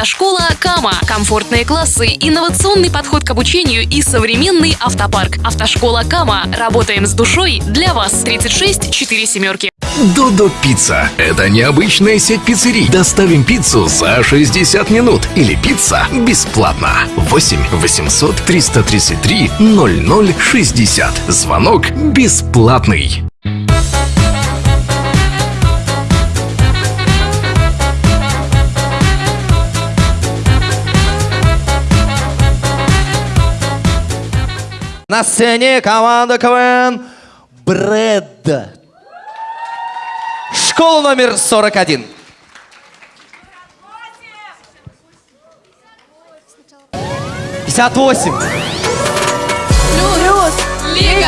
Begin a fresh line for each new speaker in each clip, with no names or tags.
Автошкола Кама. Комфортные классы, инновационный подход к обучению и современный автопарк. Автошкола Кама. Работаем с душой для вас. 36 4 семерки.
Додо Пицца. Это необычная сеть пиццерий. Доставим пиццу за 60 минут. Или пицца бесплатно. 8 800 333 0060. Звонок бесплатный.
На сцене команда КВН Брэд. Школа номер 41. Пятьдесят восемь.
Плюс, Лига,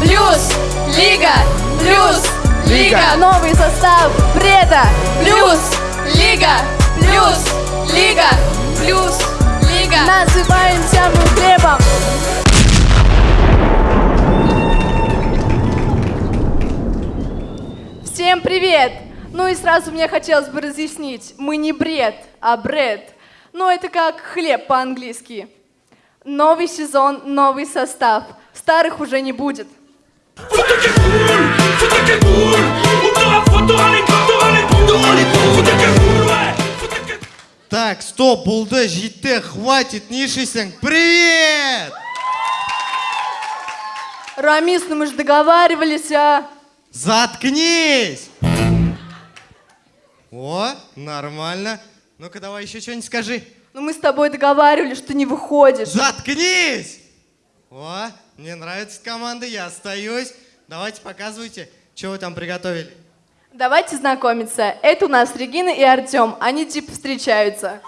плюс, Лига, плюс, Лига, новый состав Бреда, плюс, Лига, плюс, Лига, плюс, Лига. Называемся мы хлебом. Всем привет! Ну и сразу мне хотелось бы разъяснить, мы не бред, а бред. Ну это как хлеб по-английски. Новый сезон, новый состав. Старых уже не будет.
Так, стоп, болды, жетті, хватит, не ішесің. Привет!
Рамис, ну мы же договаривались, а?
Заткнись! О, нормально. Ну-ка, давай еще что-нибудь скажи.
Ну мы с тобой договаривались, что ты не выходишь.
Заткнись! О, мне нравится команда, я остаюсь. Давайте показывайте, что вы там приготовили.
Давайте знакомиться. Это у нас Регина и Артем. Они типа встречаются.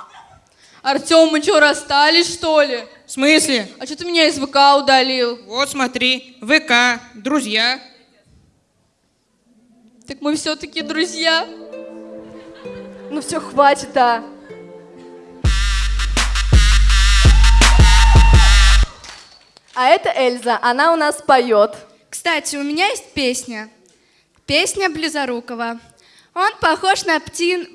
Артем, мы что, расстались, что ли?
В смысле?
А что ты меня из ВК удалил?
Вот смотри, ВК, друзья.
Так мы все-таки друзья.
Ну все, хватит, а. А это Эльза, она у нас поет.
Кстати, у меня есть песня. Песня Близорукова. Он похож на птин...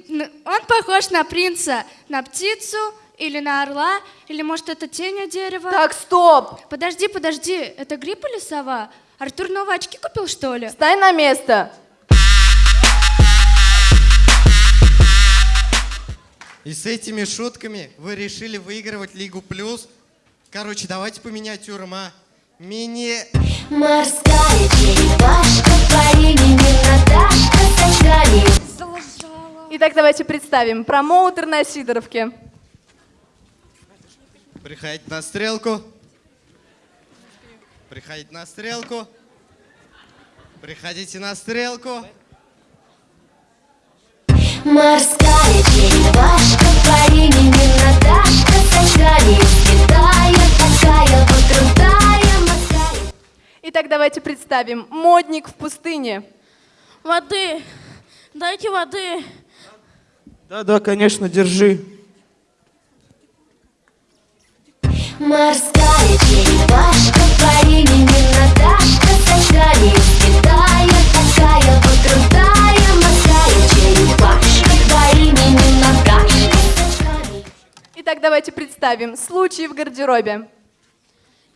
Он похож на принца, на птицу или на орла, или может это тень от дерева.
Так, стоп!
Подожди, подожди, это гриб или сова? Артур новые очки купил, что ли?
Стай на место.
И с этими шутками вы решили выигрывать Лигу Плюс? Короче, давайте по миниатюрам, а? Мини...
Морская черепашка по имени Наташка с очками.
Итак, давайте представим. Промоутер на Сидоровке.
Приходите на стрелку. Приходите на стрелку. Приходите на стрелку.
Морская черепашка
Итак, давайте представим. Модник в пустыне.
Воды. Дайте воды.
Да-да, конечно, держи.
Морская
представим. Случай в гардеробе.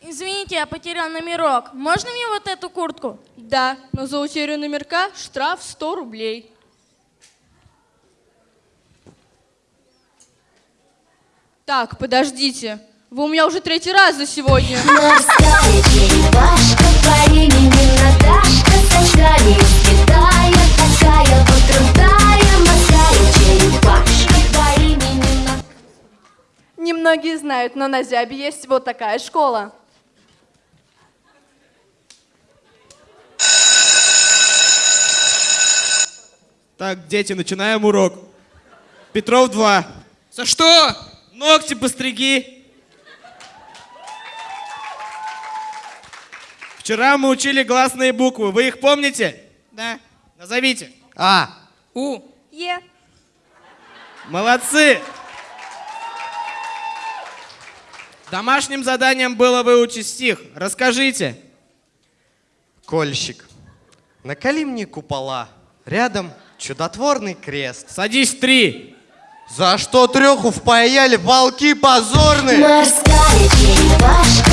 Извините, я потерял номерок. Можно мне вот эту куртку? Да, но за утерю номерка штраф 100 рублей. Так, подождите. Вы у меня уже третий раз за сегодня.
Морская черепашка по имени Наташка с
Немногие знают, но на Зябе есть вот такая школа.
Так, дети, начинаем урок. Петров 2.
За что?
Ногти постриги. Вчера мы учили гласные буквы. Вы их помните?
Да.
Назовите.
А,
У.
Е.
Молодцы. Домашним заданием было выучить стих. Расскажите.
кольщик. Наколи мне купола. Рядом чудотворный крест.
Садись три.
За что треху впаяли волки позорные?
Морская черепашка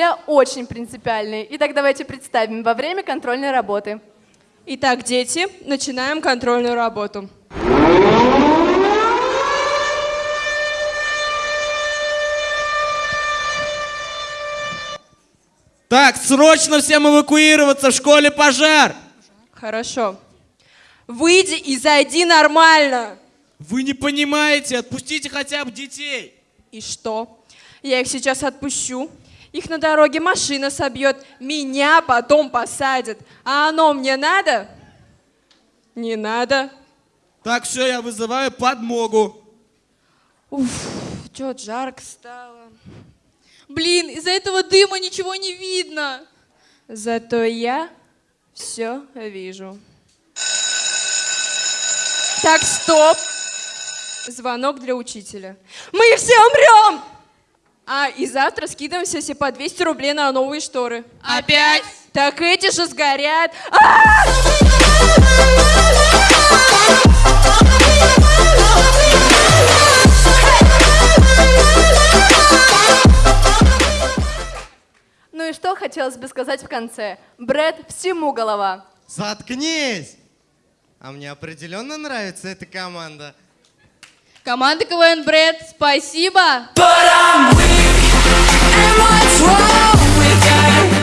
учителя очень принципиальные. Итак, давайте представим во время контрольной работы.
Итак, дети, начинаем контрольную работу.
Так, срочно всем эвакуироваться, в школе пожар!
Хорошо. Выйди и зайди нормально.
Вы не понимаете, отпустите хотя бы детей.
И что? Я их сейчас отпущу. Их на дороге машина собьет, меня потом посадят. А оно мне надо? Не надо.
Так, все, я вызываю подмогу.
Уф, чё жарко стало.
Блин, из-за этого дыма ничего не видно.
Зато я все вижу. Так, стоп. Звонок для учителя. Мы все умрем! А, и завтра скидываемся все по 200 рублей на новые шторы.
Опять?
Так эти же сгорят. А!
Ну и что хотелось бы сказать в конце? Брэд всему голова.
Заткнись! А мне определенно нравится эта команда.
Команда КВН Брэд, спасибо.
And what's wrong with that?